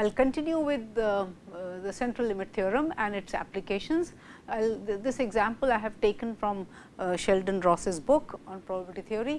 I will continue with the, uh, the central limit theorem and its applications. Th this example I have taken from uh, Sheldon Ross's book on probability theory.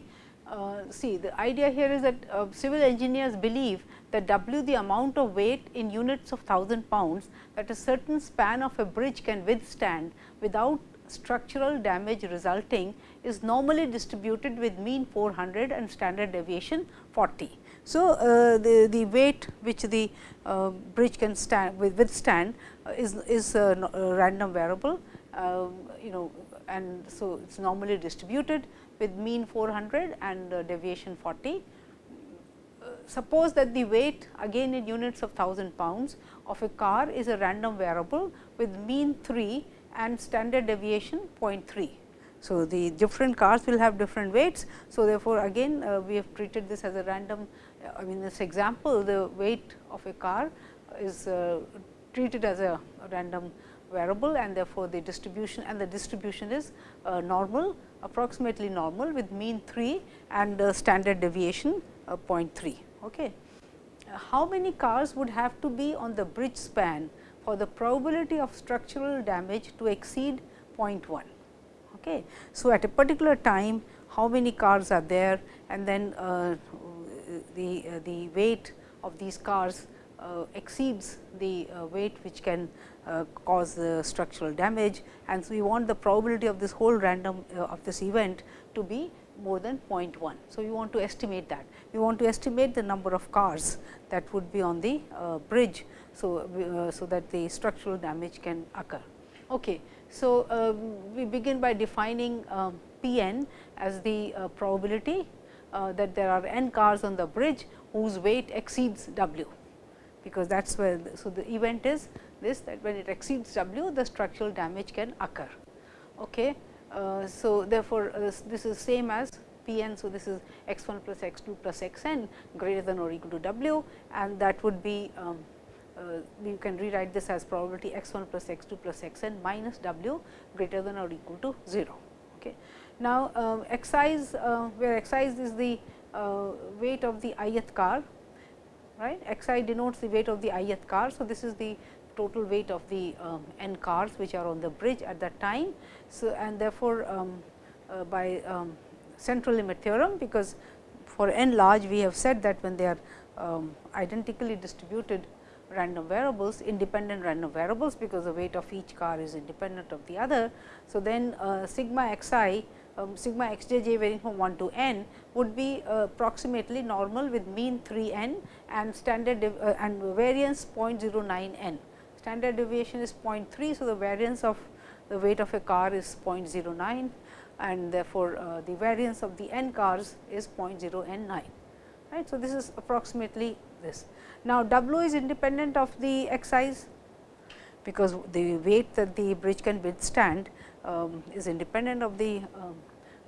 Uh, see the idea here is that uh, civil engineers believe that W the amount of weight in units of 1000 pounds that a certain span of a bridge can withstand without structural damage resulting is normally distributed with mean 400 and standard deviation 40. So, uh, the, the weight which the uh, bridge can stand withstand uh, is, is a, a random variable um, you know and so it is normally distributed with mean 400 and uh, deviation 40. Uh, suppose that the weight again in units of 1000 pounds of a car is a random variable with mean 3 and standard deviation 0.3. So, the different cars will have different weights. So, therefore, again uh, we have treated this as a random I mean this example the weight of a car is uh, treated as a random variable and therefore, the distribution and the distribution is uh, normal approximately normal with mean 3 and standard deviation uh, 0.3. Okay. how many cars would have to be on the bridge span for the probability of structural damage to exceed 0.1? Okay. So, at a particular time how many cars are there and then uh, the, uh, the weight of these cars uh, exceeds the uh, weight which can uh, cause the structural damage and so we want the probability of this whole random uh, of this event to be more than 0.1. So, we want to estimate that. We want to estimate the number of cars that would be on the uh, bridge. So, so that the structural damage can occur. Okay. So, we begin by defining um, P n as the probability uh, that there are n cars on the bridge whose weight exceeds w, because that is where. The, so, the event is this that when it exceeds w the structural damage can occur. Okay. Uh, so, therefore, uh, this, is same as P n. So, this is x 1 plus x 2 plus x n greater than or equal to w and that would be um, uh, you can rewrite this as probability x 1 plus x 2 plus x n minus w greater than or equal to 0. Okay. Now, uh, uh, where excise is the uh, weight of the ith car right xi denotes the weight of the ith car. So, this is the total weight of the um, n cars which are on the bridge at that time. So, and therefore, um, uh, by um, central limit theorem because for n large we have said that when they are um, identically distributed random variables independent random variables because the weight of each car is independent of the other. So, then uh, sigma x i um, sigma x j j varying from 1 to n would be uh, approximately normal with mean 3 n and standard uh, and variance 0.09 n. Standard deviation is 0.3. So, the variance of the weight of a car is 0.09 and therefore, uh, the variance of the n cars is 0.0 n 9. Right. So, this is approximately this. Now, W is independent of the x size because the weight that the bridge can withstand um, is independent of the um,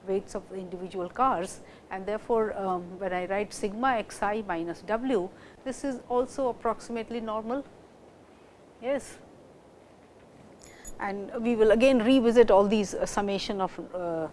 weights of the individual cars and therefore, um, when I write sigma x i minus w, this is also approximately normal. Yes. And we will again revisit all these uh, summation of uh,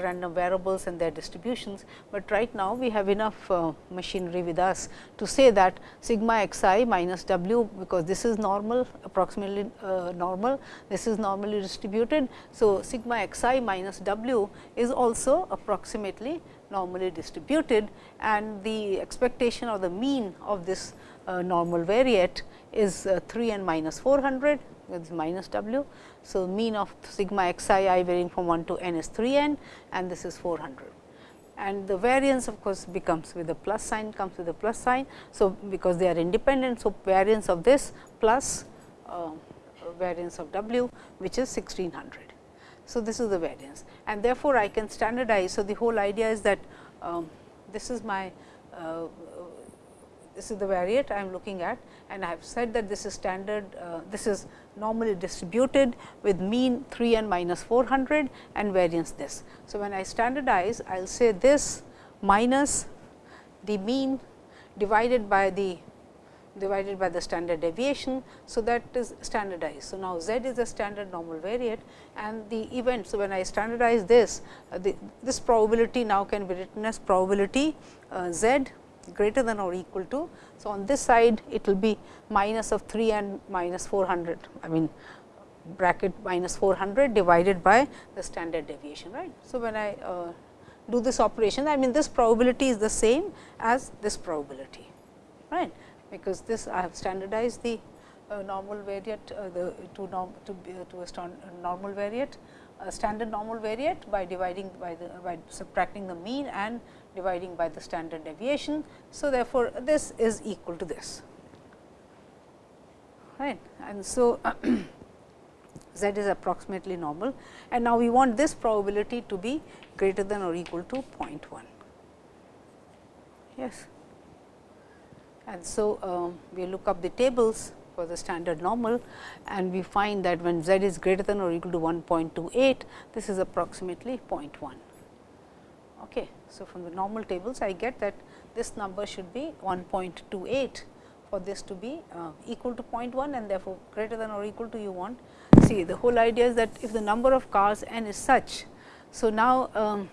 random variables and their distributions, but right now we have enough uh, machinery with us to say that sigma x i minus w, because this is normal approximately uh, normal, this is normally distributed. So, sigma x i minus w is also approximately normally distributed and the expectation of the mean of this uh, normal variate is uh, 3 n minus 400 is minus w. So, mean of sigma x i i varying from 1 to n is 3 n and this is 400 and the variance of course, becomes with the plus sign comes with the plus sign. So, because they are independent. So, variance of this plus uh, variance of w which is 1600. So, this is the variance and therefore, I can standardize. So, the whole idea is that um, this is my uh, this is the variate I am looking at and I have said that this is standard, uh, this is normally distributed with mean 3 and minus 400 and variance this. So, when I standardize, I will say this minus the mean divided by the divided by the standard deviation. So, that is standardized. So, now z is a standard normal variate and the event. So, when I standardize this, uh, the, this probability now can be written as probability uh, z greater than or equal to. So, on this side it will be minus of 3 and minus 400 I mean bracket minus 400 divided by the standard deviation right. So, when I uh, do this operation I mean this probability is the same as this probability right because this I have standardized the uh, normal variate uh, the to norm to, uh, to a normal variate standard normal variate by dividing by the by subtracting the mean and dividing by the standard deviation. So, therefore, this is equal to this. Right? And so z is approximately normal. And now we want this probability to be greater than or equal to 0.1 yes. And so um, we look up the tables for the standard normal. And we find that when z is greater than or equal to 1.28 this is approximately 0.1 okay so from the normal tables i get that this number should be 1.28 for this to be uh, equal to 0.1 and therefore greater than or equal to you want see the whole idea is that if the number of cars n is such so now um,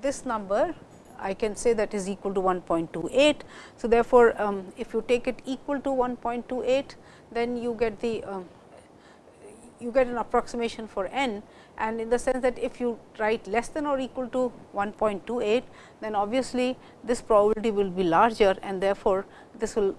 this number I can say that is equal to 1.28. So, therefore, um, if you take it equal to 1.28, then you get the um, you get an approximation for n and in the sense that if you write less than or equal to 1.28, then obviously, this probability will be larger and therefore, this will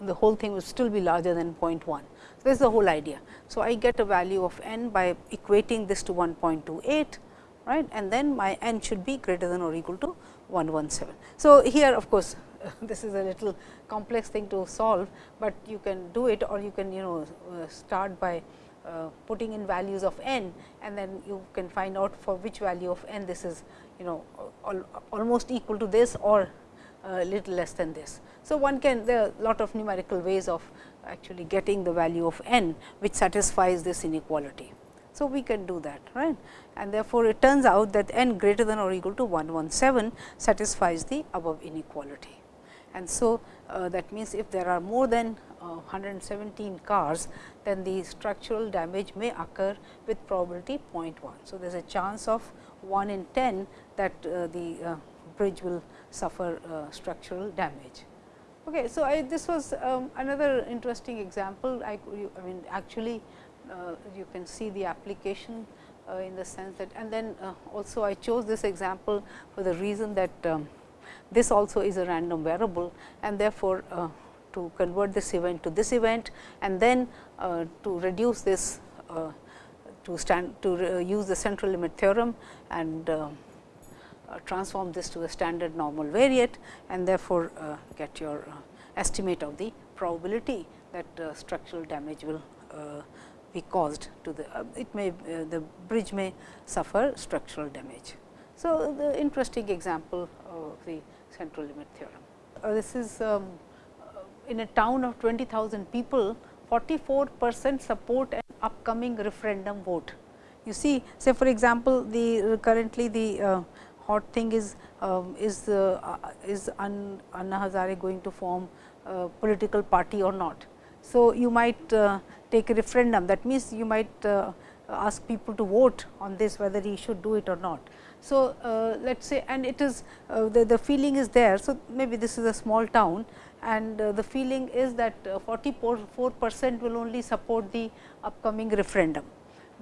the whole thing will still be larger than 0.1. So, this is the whole idea. So, I get a value of n by equating this to 1.28 right and then my n should be greater than or equal to 117. So, here of course, this is a little complex thing to solve, but you can do it or you can you know uh, start by putting in values of n and then you can find out for which value of n this is you know al almost equal to this or a little less than this. So, one can there are lot of numerical ways of actually getting the value of n which satisfies this inequality. So, we can do that right and therefore, it turns out that n greater than or equal to 117 satisfies the above inequality. And so, uh, that means, if there are more than uh, 117 cars, then the structural damage may occur with probability 0.1. So, there is a chance of 1 in 10 that uh, the uh, bridge will suffer uh, structural damage. Okay, so, I, this was um, another interesting example. I, I mean actually uh, you can see the application uh, in the sense that and then uh, also I chose this example for the reason that um, this also is a random variable and therefore, to convert this event to this event and then to reduce this to stand to use the central limit theorem and uh, transform this to a standard normal variate and therefore, uh, get your uh, estimate of the probability that structural damage will be caused to the uh, it may uh, the bridge may suffer structural damage. So, the interesting example of the central limit theorem. Uh, this is um, in a town of 20,000 people 44 percent support an upcoming referendum vote. You see say for example, the currently the uh, hot thing is um, is uh, is Anna Hazare going to form a political party or not. So, you might uh, take a referendum that means, you might uh, ask people to vote on this whether he should do it or not. So, uh, let us say and it is uh, the, the feeling is there. So, maybe this is a small town and uh, the feeling is that uh, 44 percent will only support the upcoming referendum.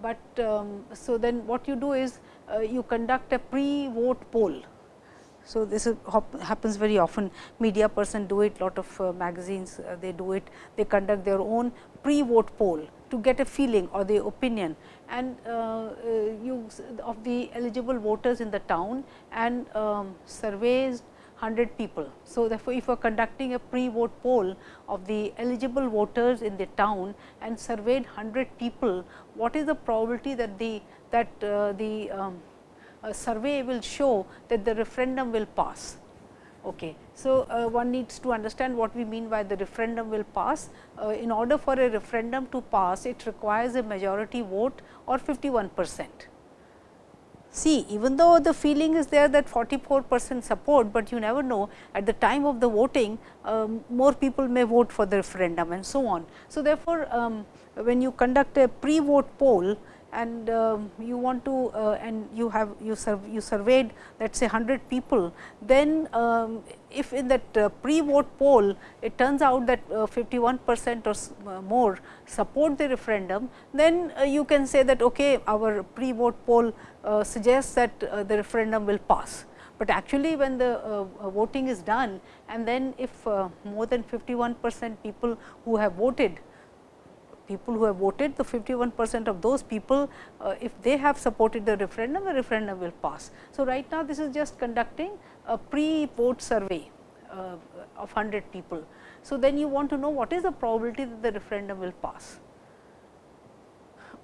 But um, so then what you do is uh, you conduct a pre vote poll. So, this is, happens very often. Media person do it lot of magazines they do it. They conduct their own pre vote poll to get a feeling or the opinion. And uh, use of the eligible voters in the town and um, surveys 100 people. So, therefore, if you are conducting a pre vote poll of the eligible voters in the town and surveyed 100 people, what is the probability that the that uh, the um, a survey will show that the referendum will pass. Okay. So, uh, one needs to understand what we mean by the referendum will pass. Uh, in order for a referendum to pass, it requires a majority vote or 51 percent. See, even though the feeling is there that 44 percent support, but you never know at the time of the voting, um, more people may vote for the referendum and so on. So, therefore, um, when you conduct a pre-vote poll, and um, you want to uh, and you have you, serve, you surveyed let us say 100 people, then um, if in that uh, pre-vote poll it turns out that uh, 51 percent or uh, more support the referendum, then uh, you can say that okay, our pre-vote poll uh, suggests that the referendum will pass. But actually when the voting is done and then if more than 51 percent people who have voted people who have voted, the 51 percent of those people, uh, if they have supported the referendum, the referendum will pass. So, right now this is just conducting a pre-vote survey uh, of 100 people. So, then you want to know what is the probability that the referendum will pass.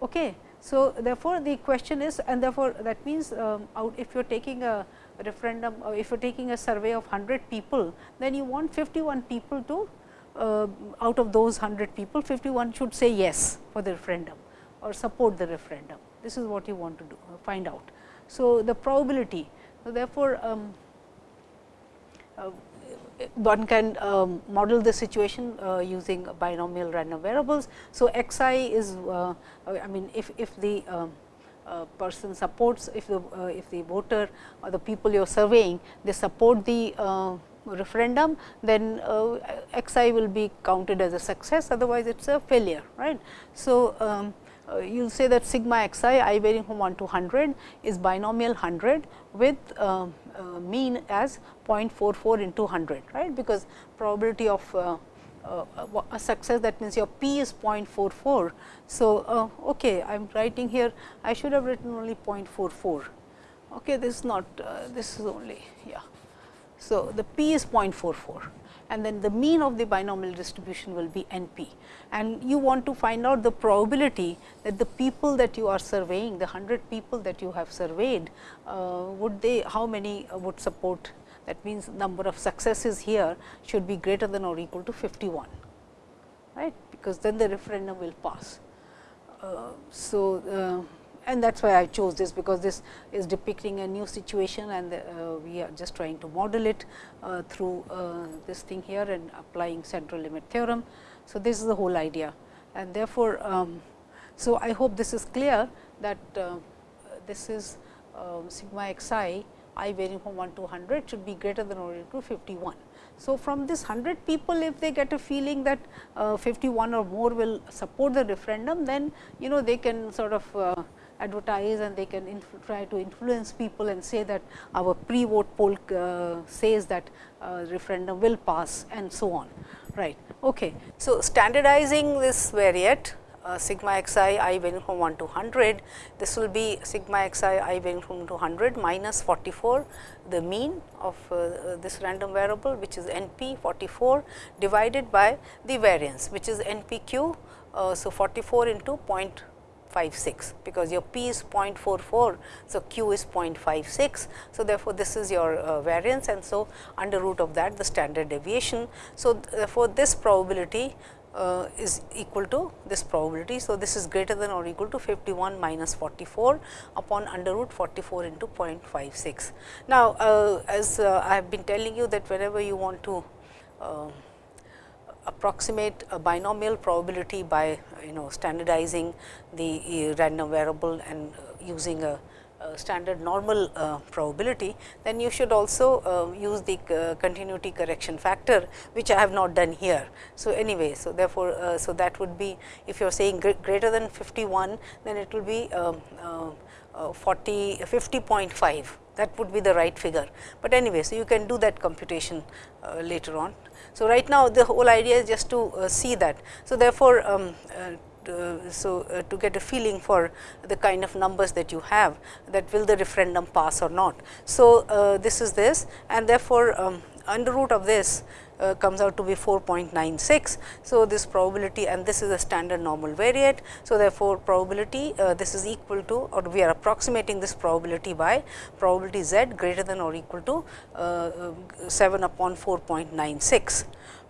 Okay. So, therefore, the question is and therefore, that means um, if you are taking a referendum or if you are taking a survey of 100 people, then you want 51 people to uh, out of those 100 people 51 should say yes for the referendum or support the referendum. This is what you want to do uh, find out. So, the probability so therefore, um, uh, one can um, model the situation uh, using binomial random variables. So, x i is uh, I mean if, if the um, uh, person supports if the if the voter or the people you are surveying they support the referendum, then uh, x i will be counted as a success, otherwise it is a failure. right? So, um, uh, you will say that sigma x i, i varying from 1 to 100 is binomial 100 with uh, uh, mean as 0.44 into 100, right? because probability of uh, uh, a success that means your p is 0.44. So, okay, I am writing here I should have written only 0.44. Okay, this is not this is only yeah. So, the p is 0.44 and then the mean of the binomial distribution will be n p. And you want to find out the probability that the people that you are surveying, the 100 people that you have surveyed, uh, would they, how many uh, would support that means number of successes here should be greater than or equal to 51, right, because then the referendum will pass. Uh, so, uh, and that is why I chose this because this is depicting a new situation and uh, we are just trying to model it uh, through uh, this thing here and applying central limit theorem. So, this is the whole idea and therefore, um, so I hope this is clear that uh, this is um, sigma x i i varying from 1 to 100 should be greater than or equal to 51. So, from this 100 people if they get a feeling that uh, 51 or more will support the referendum, then you know they can sort of uh, advertise and they can try to influence people and say that our pre-vote poll uh, says that uh, referendum will pass and so on. Right. Okay. So, standardizing this variate uh, sigma x i varying from 1 to 100, this will be sigma x i varying from 200 minus 44 the mean of uh, this random variable which is n p 44 divided by the variance which is n p q. Uh, so, 44 into 0. 0.56 because your p is 0.44. So, q is 0.56. So, therefore, this is your uh, variance and so under root of that the standard deviation. So, therefore, this probability uh, is equal to this probability. So, this is greater than or equal to 51 minus 44 upon under root 44 into 0.56. Now, uh, as uh, I have been telling you that whenever you want to uh, approximate a binomial probability by you know standardizing the uh, random variable and uh, using a, a standard normal uh, probability, then you should also uh, use the uh, continuity correction factor, which I have not done here. So, anyway, so therefore, uh, so that would be if you are saying greater than 51, then it will be um, 40 50.5 that would be the right figure. But anyway, so you can do that computation later on. So, right now the whole idea is just to uh, see that. So, therefore, um, uh, so uh, to get a feeling for the kind of numbers that you have that will the referendum pass or not. So, uh, this is this and therefore, um, under root of this uh, comes out to be 4.96. So, this probability and this is a standard normal variate. So, therefore, probability uh, this is equal to or we are approximating this probability by probability z greater than or equal to uh, 7 upon 4.96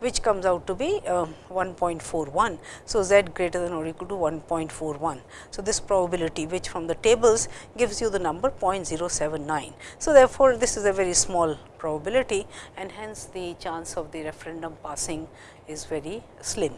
which comes out to be uh, 1.41. So, z greater than or equal to 1.41. So, this probability which from the tables gives you the number 0.079. So, therefore, this is a very small probability and hence the chance of the referendum passing is very slim.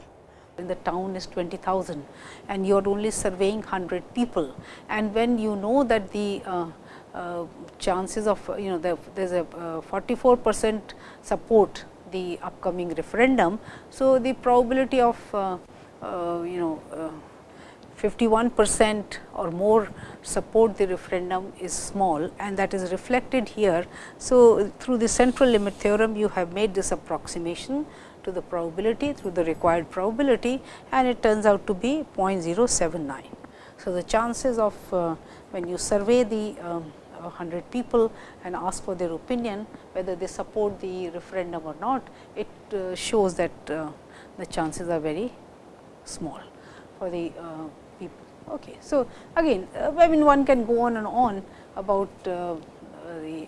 in the town is 20,000 and you are only surveying 100 people. And when you know that the uh, uh, chances of you know there is a uh, 44 percent support the upcoming referendum. So, the probability of uh, uh, you know 51 percent or more support the referendum is small and that is reflected here. So, through the central limit theorem you have made this approximation to the probability through the required probability and it turns out to be 0.079. So, the chances of uh, when you survey the um, 100 people and ask for their opinion whether they support the referendum or not, it uh, shows that uh, the chances are very small for the uh, people. Okay. So, again I mean one can go on and on about the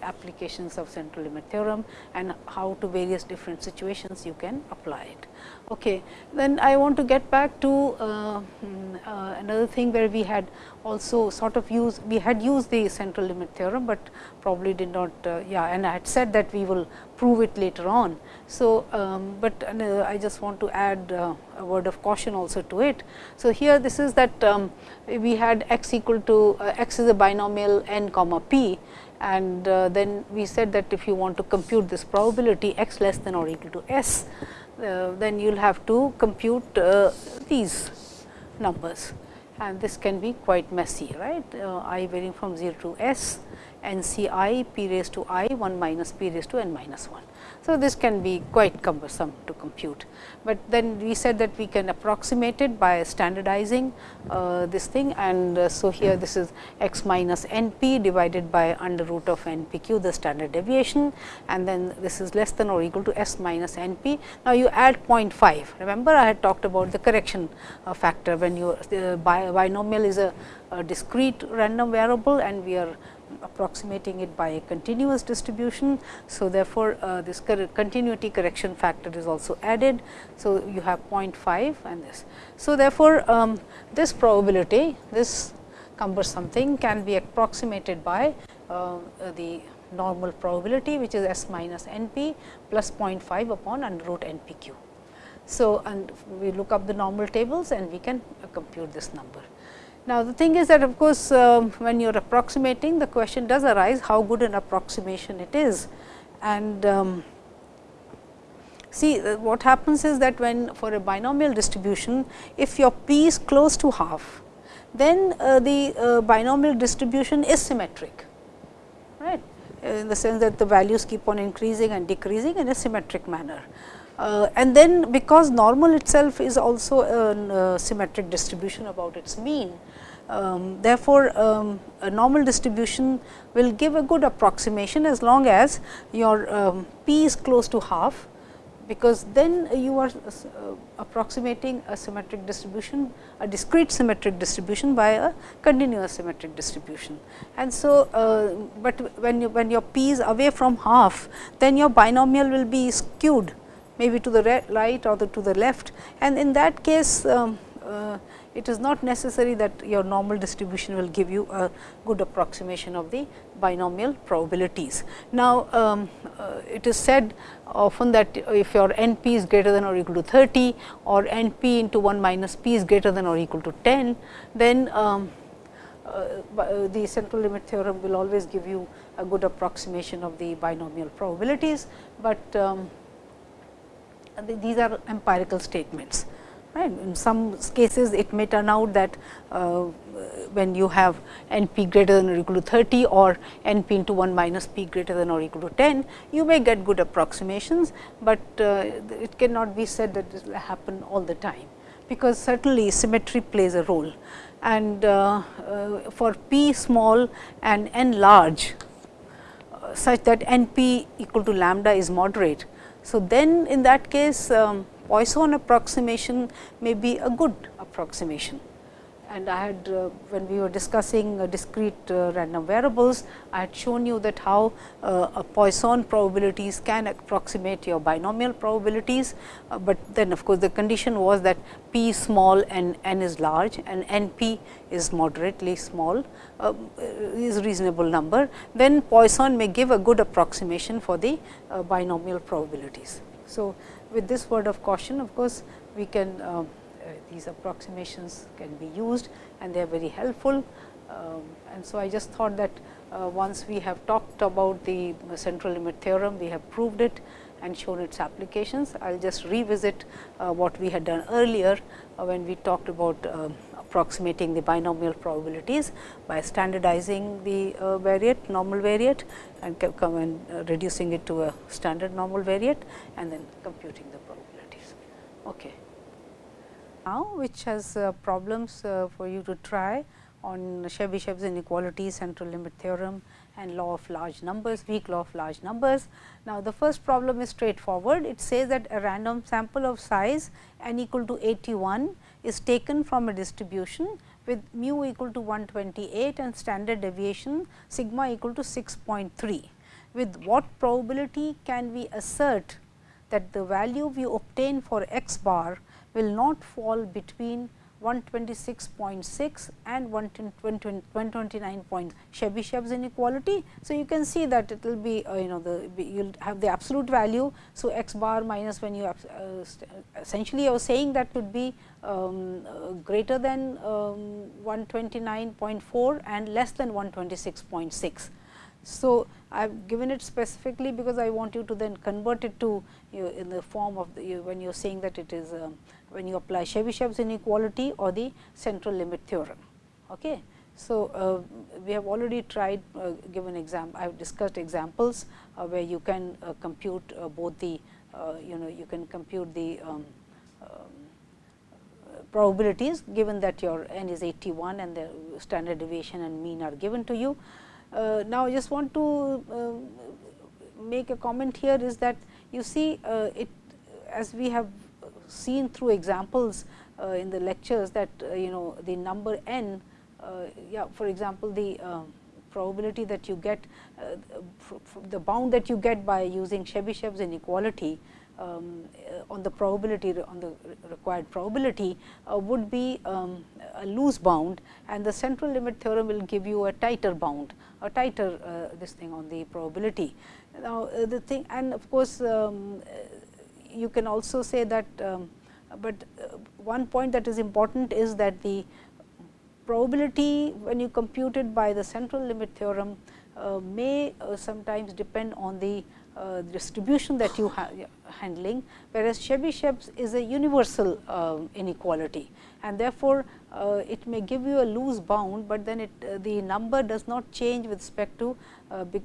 applications of central limit theorem and how to various different situations you can apply it. Okay. Then I want to get back to uh, hmm, uh, another thing where we had also sort of used, we had used the central limit theorem, but probably did not, uh, yeah and I had said that we will prove it later on. So, um, but uh, I just want to add uh, a word of caution also to it. So, here this is that um, we had x equal to uh, x is a binomial n comma p and then we said that if you want to compute this probability x less than or equal to s, uh, then you will have to compute uh, these numbers and this can be quite messy right uh, i varying from 0 to s n c i p raised to i 1 minus p raised to n minus 1. So, this can be quite cumbersome to compute, but then we said that we can approximate it by standardizing uh, this thing. And uh, so here this is x minus n p divided by under root of n p q the standard deviation. And then this is less than or equal to s minus n p. Now, you add 0.5 remember I had talked about the correction uh, factor when you uh, binomial is a, a discrete random variable and we are approximating it by a continuous distribution. So, therefore, uh, this continuity correction factor is also added. So, you have 0.5 and this. So, therefore, um, this probability this cumbersome thing can be approximated by uh, the normal probability which is s minus n p plus 0.5 upon under root n p q. So, and we look up the normal tables and we can uh, compute this number. Now, the thing is that of course, um, when you are approximating the question does arise how good an approximation it is. And um, see uh, what happens is that when for a binomial distribution, if your p is close to half, then uh, the uh, binomial distribution is symmetric, right in the sense that the values keep on increasing and decreasing in a symmetric manner. Uh, and then because normal itself is also a uh, symmetric distribution about its mean, um, therefore, um, a normal distribution will give a good approximation as long as your um, p is close to half, because then you are uh, approximating a symmetric distribution, a discrete symmetric distribution by a continuous symmetric distribution. And so, uh, but when you when your p is away from half, then your binomial will be skewed maybe to the right or the to the left and in that case um, uh, it is not necessary that your normal distribution will give you a good approximation of the binomial probabilities. Now, um, uh, it is said often that if your n p is greater than or equal to 30 or n p into 1 minus p is greater than or equal to 10, then um, uh, the central limit theorem will always give you a good approximation of the binomial probabilities, but um, these are empirical statements. Right. In some cases, it may turn out that uh, when you have n p greater than or equal to 30 or n p into 1 minus p greater than or equal to 10, you may get good approximations, but uh, it cannot be said that this will happen all the time, because certainly symmetry plays a role. And uh, uh for p small and n large, uh, such that n p equal to lambda is moderate. So, then in that case um, Poisson approximation may be a good approximation. And I had uh, when we were discussing uh, discrete uh, random variables, I had shown you that how uh, Poisson probabilities can approximate your binomial probabilities, uh, but then of course, the condition was that p small and n is large and n p is moderately small uh, is reasonable number, then Poisson may give a good approximation for the binomial probabilities. So, with this word of caution of course, we can these approximations can be used and they are very helpful. Um, and so, I just thought that uh, once we have talked about the central limit theorem, we have proved it and shown its applications. I will just revisit uh, what we had done earlier uh, when we talked about uh, approximating the binomial probabilities by standardizing the uh, variate normal variate and and uh, reducing it to a standard normal variate and then computing the probabilities. Okay. Now, which has uh, problems for you to try on Chebyshev's inequality, central limit theorem and law of large numbers, weak law of large numbers. Now, the first problem is straightforward. It says that a random sample of size n equal to 81 is taken from a distribution with mu equal to 128 and standard deviation sigma equal to 6.3. With what probability can we assert that the value we obtain for x bar will not fall between 126.6 and 129 point Chebyshev's inequality. So, you can see that it will be uh, you know the you will have the absolute value. So, x bar minus when you uh, essentially you are saying that could be um, uh, greater than um, 129.4 and less than 126.6. So, I have given it specifically because I want you to then convert it to you in the form of the, you, when you are saying that it is um, when you apply Chebyshev's inequality or the central limit theorem. Okay. So, uh, we have already tried uh, given example I have discussed examples uh, where you can uh, compute uh, both the uh, you know you can compute the um, um, probabilities given that your n is 81 and the standard deviation and mean are given to you. now, I just want to make a comment here is that you see it as we have seen through examples uh, in the lectures that uh, you know the number n, uh, yeah, for example, the probability that you get the bound that you get by using Chebyshev's inequality um, on the probability on the required probability uh, would be um, a loose bound and the central limit theorem will give you a tighter bound a tighter uh, this thing on the probability. Now, uh, the thing and of course, um, you can also say that, um, but uh, one point that is important is that the probability when you compute it by the central limit theorem uh, may uh, sometimes depend on the uh, distribution that you are handling, whereas Chebyshev's is a universal uh, inequality and therefore, uh, it may give you a loose bound, but then it the number does not change with respect to with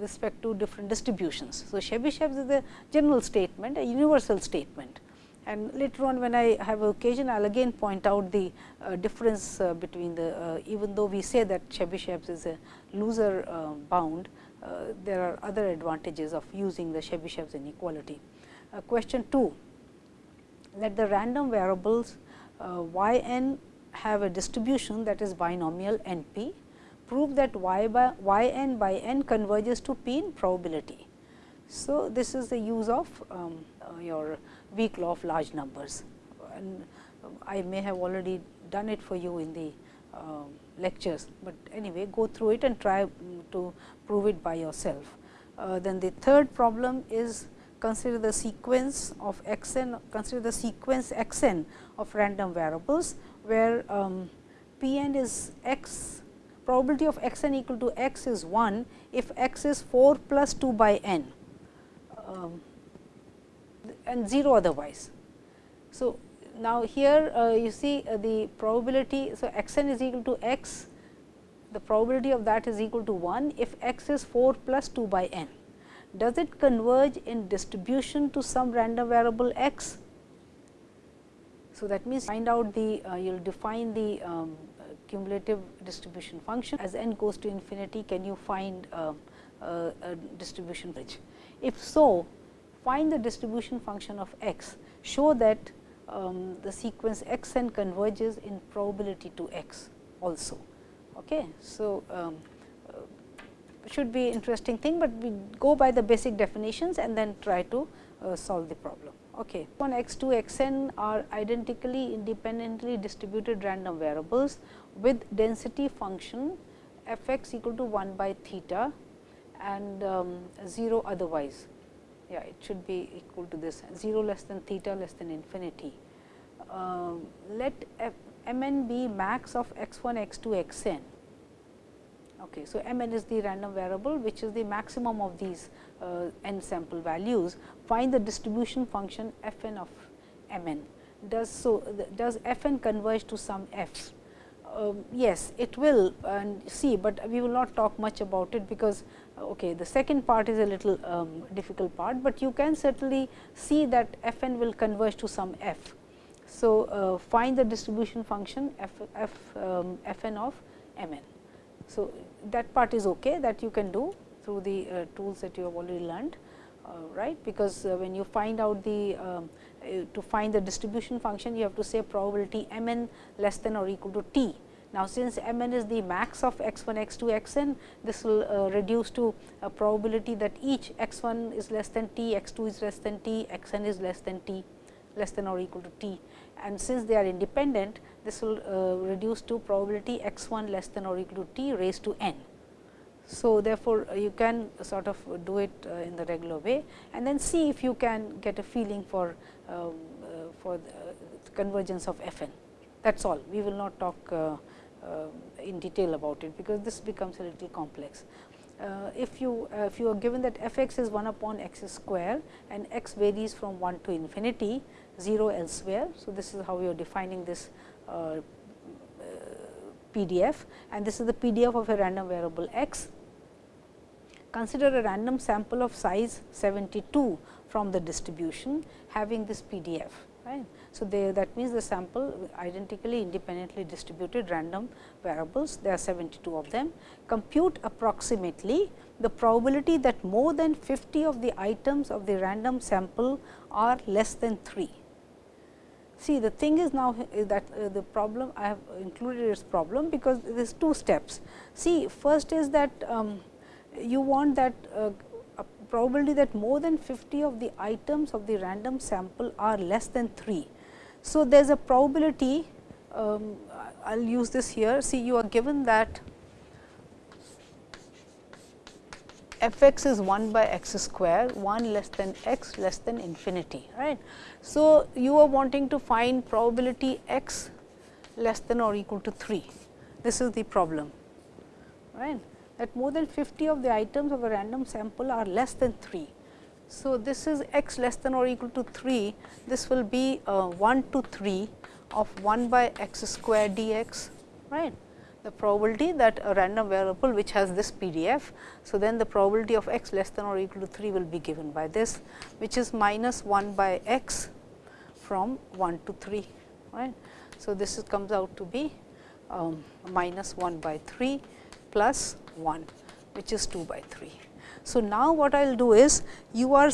respect to different distributions. So, Chebyshev's is a general statement, a universal statement and later on when I have occasion I will again point out the uh, difference uh, between the uh, even though we say that Chebyshev's is a looser bound, uh, there are other advantages of using the Chebyshev's inequality. Uh, question 2, let the random variables uh, y n have a distribution that is binomial n p, prove that y by y n by n converges to p in probability. So, this is the use of um, uh, your weak law of large numbers and I may have already done it for you in the uh, lectures, but anyway go through it and try to prove it by yourself. Uh, then the third problem is consider the sequence of x n, consider the sequence x n of random variables, where um, p n is x probability of x n equal to x is 1 if x is 4 plus 2 by n um, and 0 otherwise. So, now here uh, you see uh, the probability. So, x n is equal to x the probability of that is equal to 1 if x is 4 plus 2 by n. Does it converge in distribution to some random variable x? So, that means find out the uh, you will define the um, cumulative distribution function as n goes to infinity can you find uh, uh, a distribution bridge. If so, find the distribution function of x, show that um, the sequence x n converges in probability to x also. Okay. So, um, uh, should be interesting thing, but we go by the basic definitions and then try to uh, solve the problem. Okay. X 2 x n are identically independently distributed random variables with density function f x equal to 1 by theta and um, 0 otherwise. Yeah, it should be equal to this 0 less than theta less than infinity. uh, let f m n be max of x 1 x 2 x n. Okay. So, m n is the random variable which is the maximum of these uh, n sample values. Find the distribution function f n of m n. Does so does f n converge to some f? Um, yes, it will and see, but we will not talk much about it because okay, the second part is a little um, difficult part, but you can certainly see that f n will converge to some f. So, uh, find the distribution function f, f, um, f n of m n. So, that part is okay that you can do through the uh, tools that you have already learned uh, right because uh, when you find out the um, uh, to find the distribution function you have to say probability m n less than or equal to t. Now, since m n is the max of x 1 x 2 x n this will uh, reduce to a probability that each x 1 is less than t x 2 is less than t x n is less than t less than or equal to t and since they are independent this will uh, reduce to probability x 1 less than or equal to t raised to n. So, therefore, uh, you can sort of do it uh, in the regular way and then see if you can get a feeling for um, uh, for the convergence of f n. That is all. We will not talk uh, uh, in detail about it, because this becomes a little complex. if you if you are given that f x is 1 upon x square and x varies from 1 to infinity, 0 elsewhere. So, this is how we are defining this uh, PDF and this is the PDF of a random variable x. Consider a random sample of size 72 from the distribution having this PDF. Right. So, they, that means the sample identically independently distributed random variables, there are 72 of them. Compute approximately the probability that more than 50 of the items of the random sample are less than 3. See the thing is now that uh, the problem I have included its problem because there is two steps. See first is that um, you want that uh, probability that more than 50 of the items of the random sample are less than 3. So, there is a probability um, I will use this here see you are given that f x is 1 by x square 1 less than x less than infinity right. So, you are wanting to find probability x less than or equal to 3 this is the problem right that more than 50 of the items of a random sample are less than 3. So, this is x less than or equal to 3 this will be uh, 1 to 3 of 1 by x square dx right the probability that a random variable which has this PDF. So, then the probability of x less than or equal to 3 will be given by this which is minus 1 by x from 1 to 3. Right. So, this is comes out to be um, minus 1 by 3 plus 1 which is 2 by 3. So, now what I will do is you are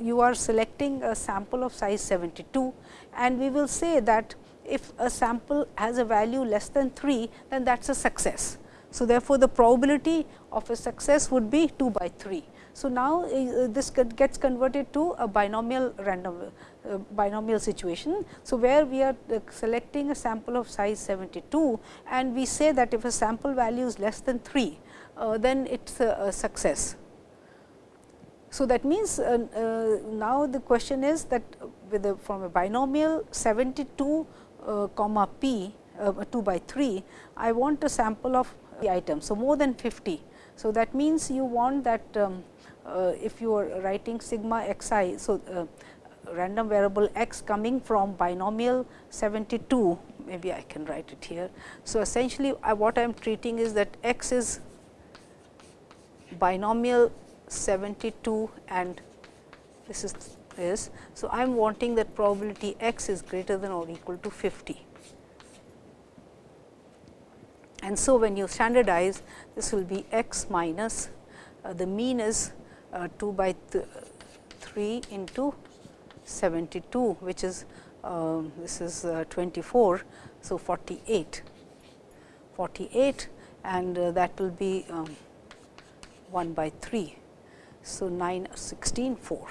you are selecting a sample of size 72 and we will say that if a sample has a value less than 3, then that is a success. So, therefore, the probability of a success would be 2 by 3. So, now uh, this gets converted to a binomial random uh, binomial situation. So, where we are uh, selecting a sample of size 72 and we say that if a sample value is less than 3, uh, then it is a, a, success. So, that means, uh, uh, now the question is that with a, from a binomial 72 uh, comma p uh, 2 by 3, I want a sample of the item. So, more than 50. So, that means you want that um, uh, if you are writing sigma x i. So, random variable x coming from binomial 72 maybe I can write it here. So, essentially what I am treating is that x is binomial 72 and this is is. So, I am wanting that probability x is greater than or equal to 50. And so, when you standardize this will be x minus uh, the mean is uh, 2 by th 3 into 72 which is uh, this is uh, 24. So, 48 48 and uh, that will be um, 1 by 3. So, 9 16 4.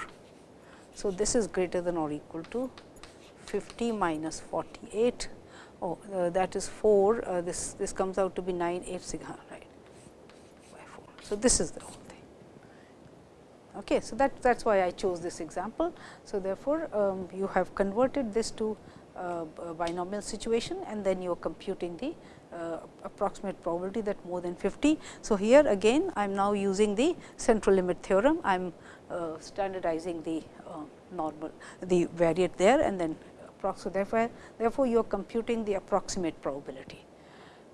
So, this is greater than or equal to 50 minus 48. Oh, uh, that is 4. Uh, this this comes out to be 9 8 sigma right by 4. So, this is the whole thing. Okay, so that that is why I chose this example. So, therefore, um, you have converted this to uh, binomial situation and then you are computing the uh, approximate probability that more than 50. So, here again I am now using the central limit theorem, I am uh, standardizing the uh, normal the variate there and then approximate therefore, therefore, you are computing the approximate probability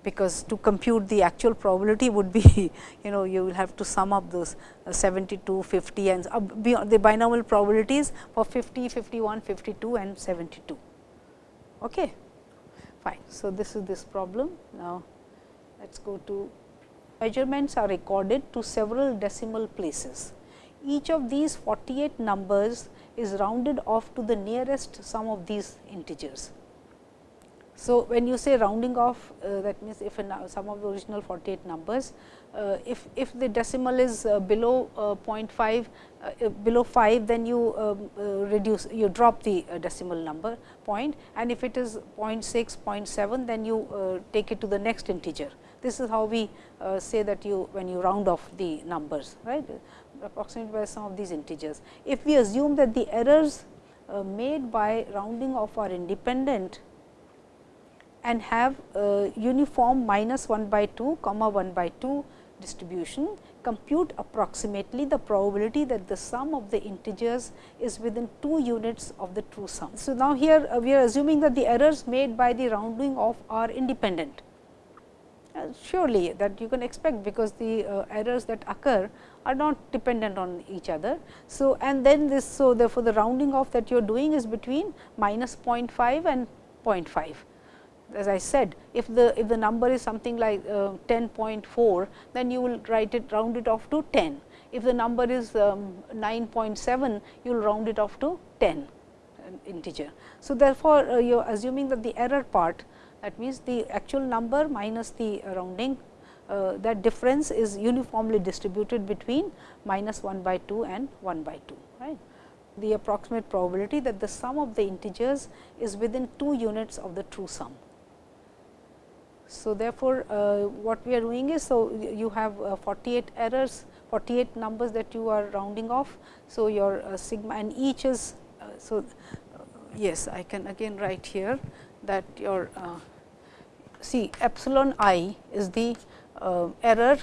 because to compute the actual probability would be you know you will have to sum up those uh, 72, 50 and beyond the binomial probabilities for 50, 51, 52 and 72. Okay. Fine. So, this is this problem. Now, let us go to measurements are recorded to several decimal places. Each of these 48 numbers is rounded off to the nearest sum of these integers. So, when you say rounding off uh, that means, if sum of the original 48 numbers, uh, if, if the decimal is uh, below uh, 0.5 uh, below 5 then you um, uh, reduce you drop the decimal number point and if it is 0.6 0.7 then you take it to the next integer. This is how we say that you when you round off the numbers right approximately by some of these integers. If we assume that the errors made by rounding off are independent and have a uniform minus 1 by 2 comma 1 by 2 distribution, compute approximately the probability that the sum of the integers is within 2 units of the true sum. So, now here uh, we are assuming that the errors made by the rounding off are independent. Uh, surely that you can expect because the uh, errors that occur are not dependent on each other. So, and then this so therefore, the rounding off that you are doing is between minus 0.5 and 0.5 as I said if the if the number is something like uh, 10.4 then you will write it round it off to 10. If the number is um, 9.7 you will round it off to 10 integer. So, therefore, uh, you are assuming that the error part that means the actual number minus the rounding uh, that difference is uniformly distributed between minus 1 by 2 and 1 by 2 right. The approximate probability that the sum of the integers is within 2 units of the true sum. So, therefore, uh, what we are doing is, so you have uh, 48 errors, 48 numbers that you are rounding off. So, your uh, sigma and each is, uh, so uh, yes, I can again write here that your uh, see epsilon i is the error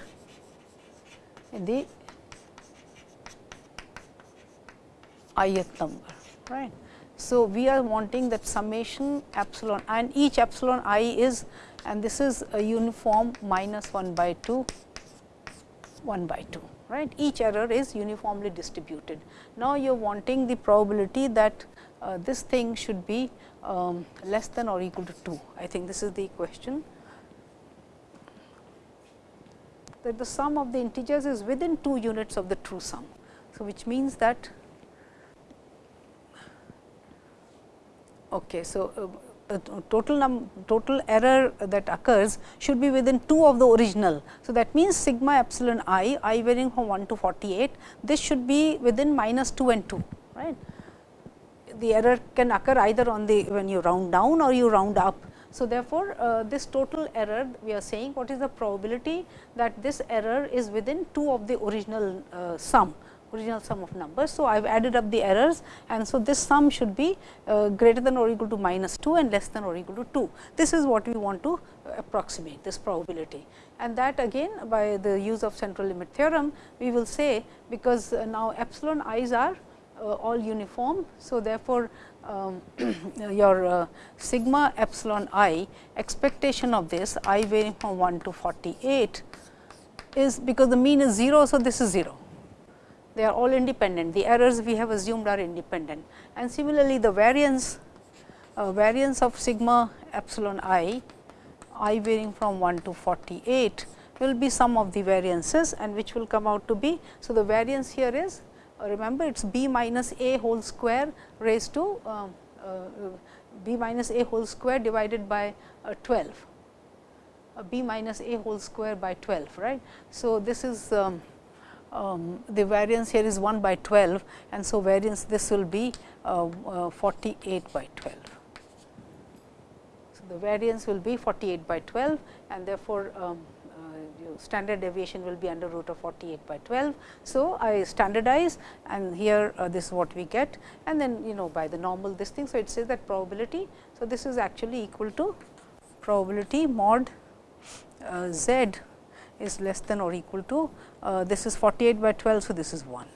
in the ith number, right. So, we are wanting that summation epsilon and each epsilon i is and this is a uniform minus 1 by 2 1 by 2 right each error is uniformly distributed. Now, you are wanting the probability that uh, this thing should be um, less than or equal to 2 I think this is the question that the sum of the integers is within 2 units of the true sum. So, which means that okay, so, uh, total num total error that occurs should be within 2 of the original. So, that means sigma epsilon i, i varying from 1 to 48, this should be within minus 2 and 2, right. The error can occur either on the when you round down or you round up. So, therefore, uh, this total error we are saying what is the probability that this error is within 2 of the original uh, sum original sum of numbers. So, I have added up the errors and so this sum should be uh, greater than or equal to minus 2 and less than or equal to 2. This is what we want to approximate this probability and that again by the use of central limit theorem we will say because uh, now epsilon i's are uh, all uniform. So, therefore, um, your uh, sigma epsilon i expectation of this i varying from 1 to 48 is because the mean is 0. So, this is 0 they are all independent. The errors we have assumed are independent and similarly the variance uh, variance of sigma epsilon i, i varying from 1 to 48 will be sum of the variances and which will come out to be. So, the variance here is uh, remember it is b minus a whole square raised to uh, uh, b minus a whole square divided by uh, 12 b minus a whole square by 12 right. So, this is um, um, the variance here is 1 by 12 and so variance this will be uh, uh, 48 by 12. So, the variance will be 48 by 12 and therefore, um, uh, standard deviation will be under root of 48 by 12. So, I standardize and here uh, this is what we get and then you know by the normal this thing. So, it says that probability. So, this is actually equal to probability mod uh, z is less than or equal to uh, this is 48 by 12. So, this is 1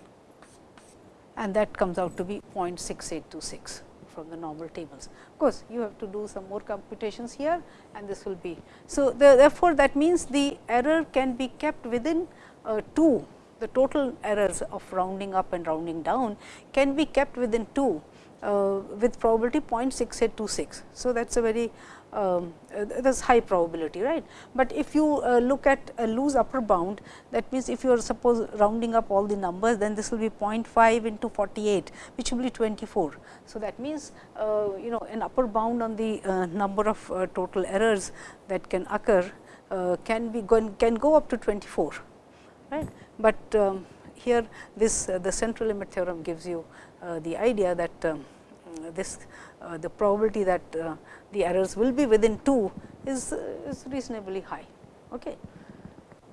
and that comes out to be 0.6826 from the normal tables. Of course, you have to do some more computations here and this will be. So, the, therefore, that means the error can be kept within uh, 2 the total errors of rounding up and rounding down can be kept within 2 uh, with probability 0.6826. So, that is a very um, uh, that is high probability right. But if you uh, look at a loose upper bound that means, if you are suppose rounding up all the numbers then this will be 0.5 into 48 which will be 24. So, that means uh, you know an upper bound on the uh, number of uh, total errors that can occur uh, can be go can go up to 24 right. But um, here this the central limit theorem gives you the idea that um, this the probability that the errors will be within 2 is, is reasonably high. Okay.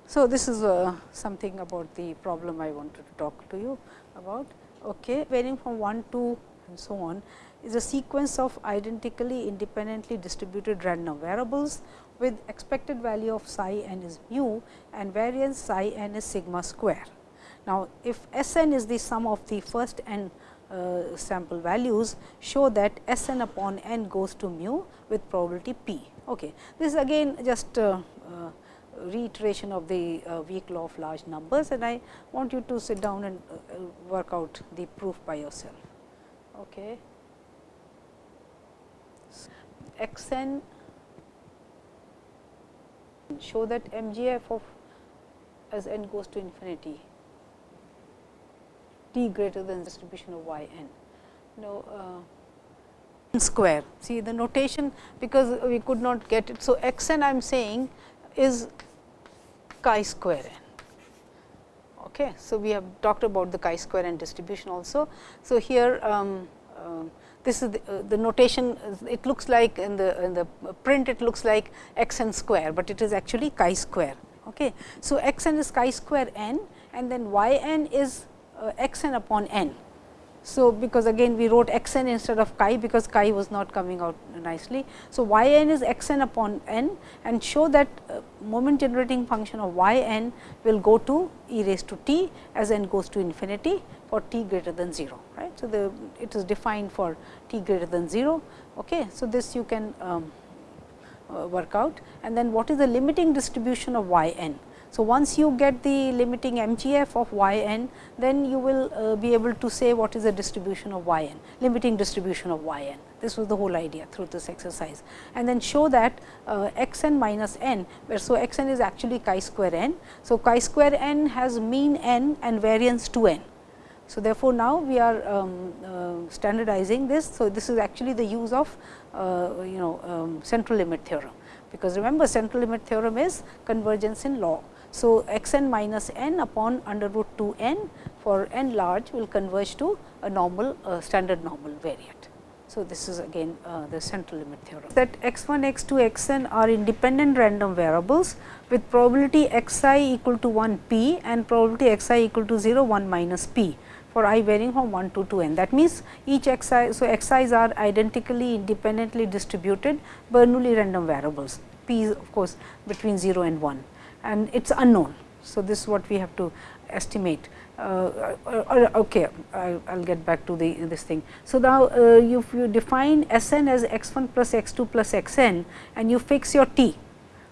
So, this is uh, something about the problem I wanted to talk to you about. Okay. Varying from 1 to and so on is a sequence of identically independently distributed random variables with expected value of psi n is mu and variance psi n is sigma square. Now, if S n is the sum of the first n uh, sample values show that S n upon n goes to mu with probability p. Okay. This is again just uh, uh, reiteration of the uh, weak law of large numbers and I want you to sit down and uh, work out the proof by yourself. Okay. X n show that MGF of as n goes to infinity t greater than distribution of y n. Now, uh, square see the notation because we could not get it. So, x n I am saying is chi square n. Okay. So, we have talked about the chi square n distribution also. So, here um, uh, this is the, uh, the, notation it looks like in the in the print it looks like x n square, but it is actually chi square. Okay. So, x n is chi square n and then y n is x n upon n. So, because again we wrote x n instead of chi because chi was not coming out nicely. So, y n is x n upon n and show that uh, moment generating function of y n will go to e raised to t as n goes to infinity for t greater than 0 right. So, the it is defined for t greater than 0. Okay. So, this you can um, uh, work out and then what is the limiting distribution of y n. So, once you get the limiting MGF of y n, then you will uh, be able to say what is the distribution of y n, limiting distribution of y n. This was the whole idea through this exercise. And then show that uh, x n minus n, where so x n is actually chi square n. So, chi square n has mean n and variance 2 n. So, therefore, now we are um, uh, standardizing this. So, this is actually the use of uh, you know um, central limit theorem, because remember central limit theorem is convergence in law. So, x n minus n upon under root 2 n for n large will converge to a normal uh, standard normal variate. So, this is again uh, the central limit theorem that x 1 x 2 x n are independent random variables with probability x i equal to 1 p and probability x i equal to 0 1 minus p for i varying from 1 to 2 n. That means, each x i. So, x i's are identically independently distributed Bernoulli random variables p is of course, between 0 and 1 and it is unknown. So, this is what we have to estimate. Uh, uh, uh okay, I will get back to the this thing. So, now uh, if you define S n as x 1 plus x 2 plus x n and you fix your t,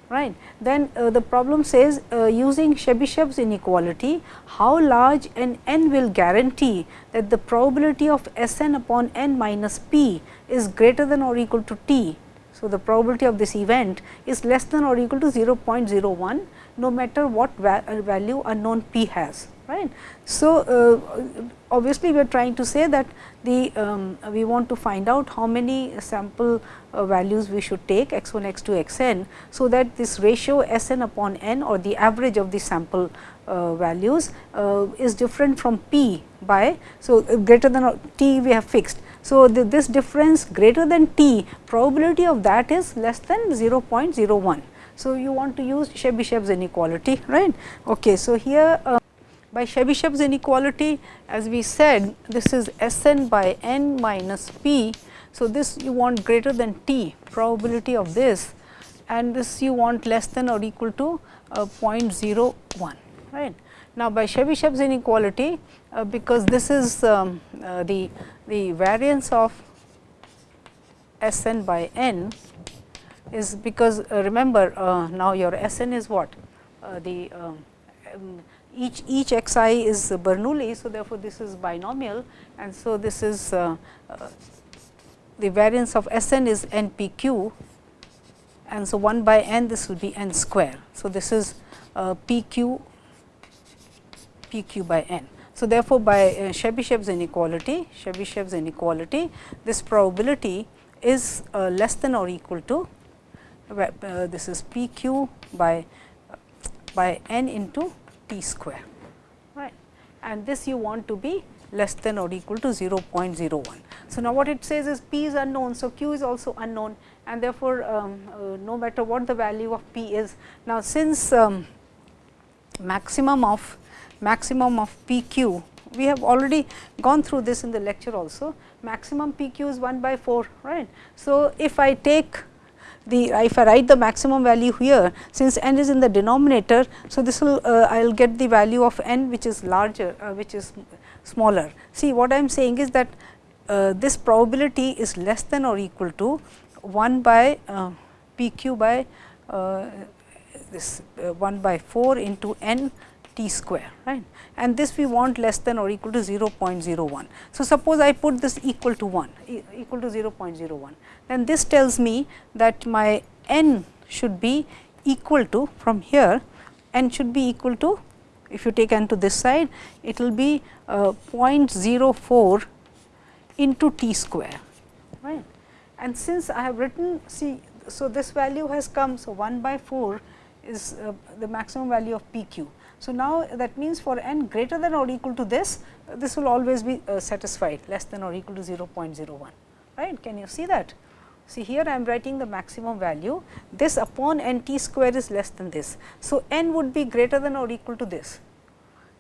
right. Then uh, the problem says uh, using Chebyshev's inequality, how large an n will guarantee that the probability of S n upon n minus p is greater than or equal to t. So, the probability of this event is less than or equal to 0.01 no matter what uh, value unknown p has right. So, uh, obviously, we are trying to say that the um, we want to find out how many sample uh, values we should take x 1 x 2 x n. So, that this ratio s n upon n or the average of the sample uh, values uh, is different from p by. So, greater than t we have fixed. So, this difference greater than t probability of that is less than 0.01. So, you want to use Chebyshev's inequality right. Okay, so, here uh, by Chebyshev's inequality as we said this is S n by n minus p. So, this you want greater than t probability of this and this you want less than or equal to uh, 0.01 right. Now, by Chebyshev's inequality uh, because this is um, uh, the, the variance of S n by n is because uh, remember uh, now your S n is what uh, the um, um, each each x i is Bernoulli. So, therefore, this is binomial and so this is uh, the variance of S n is n p q and so 1 by n this will be n square. So, this is p q p q by n. So, therefore, by uh, Chebyshev's inequality Chebyshev's inequality this probability is uh, less than or equal to uh, this is p q by by n into t square right and this you want to be less than or equal to 0.01. So, now what it says is p is unknown. So, q is also unknown and therefore, um, uh, no matter what the value of p is. Now, since um, maximum of maximum of p q we have already gone through this in the lecture also maximum p q is 1 by 4 right. So, if I take the if I write the maximum value here since n is in the denominator. So, this will uh, I will get the value of n which is larger uh, which is smaller. See what I am saying is that uh, this probability is less than or equal to 1 by uh, p q by uh, this uh, 1 by 4 into n t square right? And this we want less than or equal to 0.01. So, suppose I put this equal to 1 e equal to 0.01 then this tells me that my n should be equal to from here n should be equal to if you take n to this side it will be uh, 0.04 into t square right? And since I have written see so this value has come so 1 by 4 is uh, the maximum value of p q so, now that means for n greater than or equal to this, uh, this will always be uh, satisfied less than or equal to 0.01, right. Can you see that? See here I am writing the maximum value, this upon n t square is less than this. So, n would be greater than or equal to this.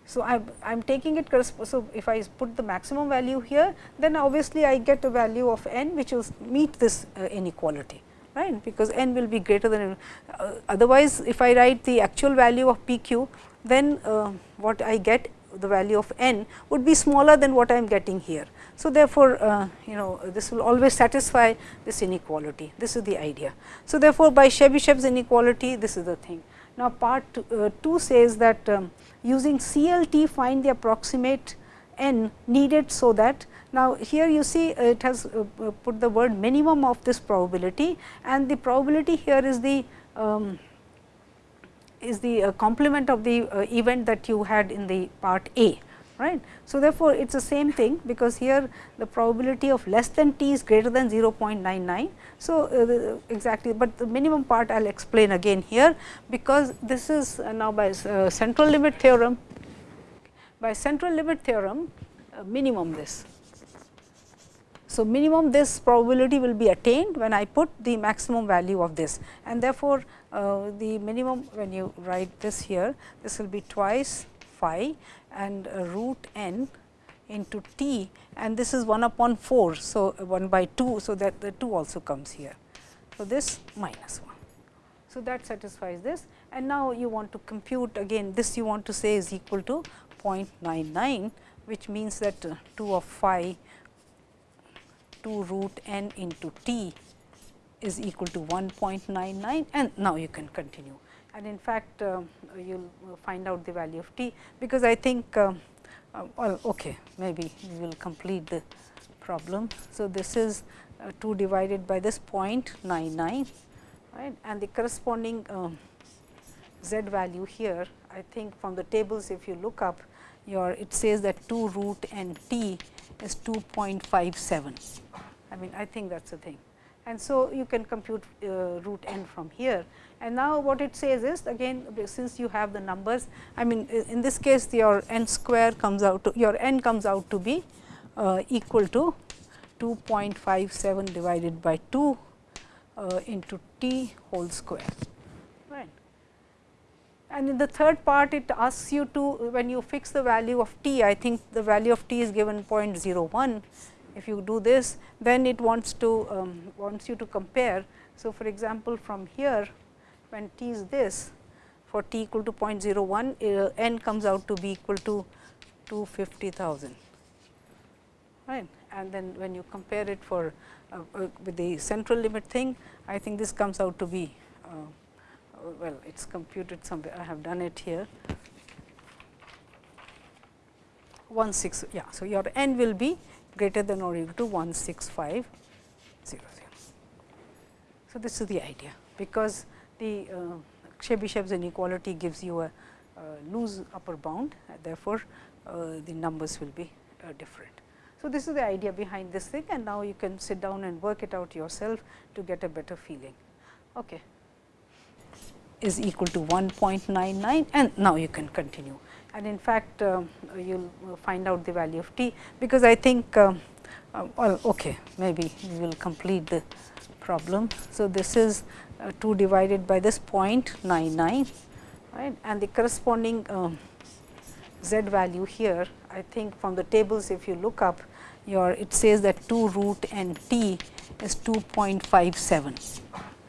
So, I am taking it, so if I put the maximum value here, then obviously I get a value of n which will meet this uh, inequality right because n will be greater than uh, otherwise if I write the actual value of p q then uh, what I get the value of n would be smaller than what I am getting here. So, therefore, uh, you know this will always satisfy this inequality this is the idea. So, therefore, by Chebyshev's inequality this is the thing. Now, part uh, 2 says that um, using CLT find the approximate n needed so that now, here you see uh, it has uh, uh, put the word minimum of this probability and the probability here is the um, is the uh, complement of the uh, event that you had in the part A. Right. So, therefore, it is the same thing because here the probability of less than t is greater than 0.99. So, uh, exactly, but the minimum part I will explain again here because this is now by central limit theorem by central limit theorem minimum this so, minimum this probability will be attained when I put the maximum value of this and therefore, uh, the minimum when you write this here this will be twice phi and uh, root n into t and this is 1 upon 4. So, 1 by 2. So, that the 2 also comes here. So, this minus 1. So, that satisfies this and now you want to compute again this you want to say is equal to 0.99 which means that uh, 2 of phi 2 root n into t is equal to 1.99 and now you can continue. And in fact, uh, you will find out the value of t, because I think uh, uh, well okay, maybe we will complete the problem. So, this is uh, 2 divided by this 0.99 right and the corresponding um, z value here I think from the tables if you look up your it says that 2 root n t is 2.57. I mean I think that is the thing. And so, you can compute uh, root n from here. And now, what it says is again since you have the numbers, I mean in this case your n square comes out to your n comes out to be uh, equal to 2.57 divided by 2 uh, into t whole square. And in the third part it asks you to when you fix the value of t, I think the value of t is given 0.01. If you do this, then it wants to um, wants you to compare. So, for example, from here when t is this for t equal to 0.01, uh, n comes out to be equal to 250,000 right. And then when you compare it for uh, uh, with the central limit thing, I think this comes out to be uh, well, it is computed somewhere, I have done it here. 1 6, yeah. So, your n will be greater than or equal to 16500. So, this is the idea, because the uh, Chebyshev's inequality gives you a, a loose upper bound, therefore, uh, the numbers will be uh, different. So, this is the idea behind this thing and now you can sit down and work it out yourself to get a better feeling. Okay is equal to 1.99 and now you can continue. And in fact, uh, you will find out the value of t, because I think uh, uh, well okay, maybe we will complete the problem. So, this is uh, 2 divided by this 0.99 right and the corresponding um, z value here I think from the tables if you look up your it says that 2 root n t is 2.57.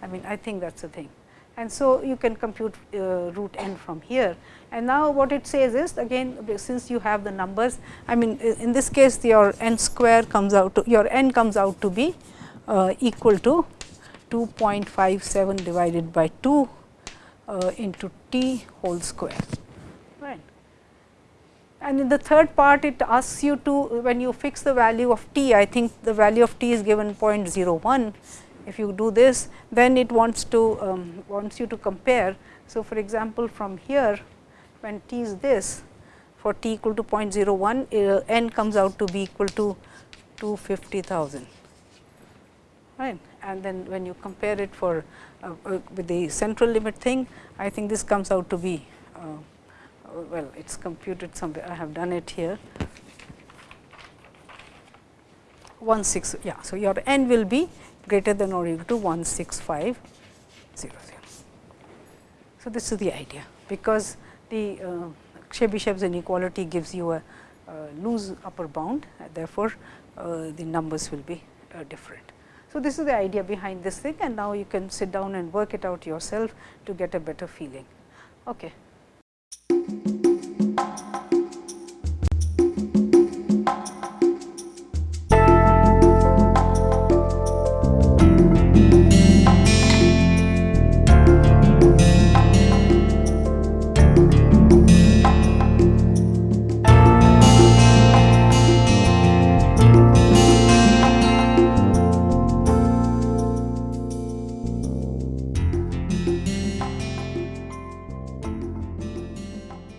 I mean I think that is the thing and so you can compute uh, root n from here. And now what it says is again since you have the numbers I mean in this case your n square comes out to your n comes out to be uh, equal to 2.57 divided by 2 uh, into t whole square right. And in the third part it asks you to when you fix the value of t I think the value of t is given 0.01 if you do this, then it wants to um, wants you to compare. So, for example, from here when t is this for t equal to 0.01, uh, n comes out to be equal to 250,000 right. And then when you compare it for uh, uh, with the central limit thing, I think this comes out to be uh, well, it is computed somewhere. I have done it here. 1 6 yeah. So, your n will be greater than or equal to 16500. So, this is the idea, because the uh, Chebyshev's inequality gives you a, a loose upper bound, therefore, uh, the numbers will be uh, different. So, this is the idea behind this thing and now you can sit down and work it out yourself to get a better feeling. Okay.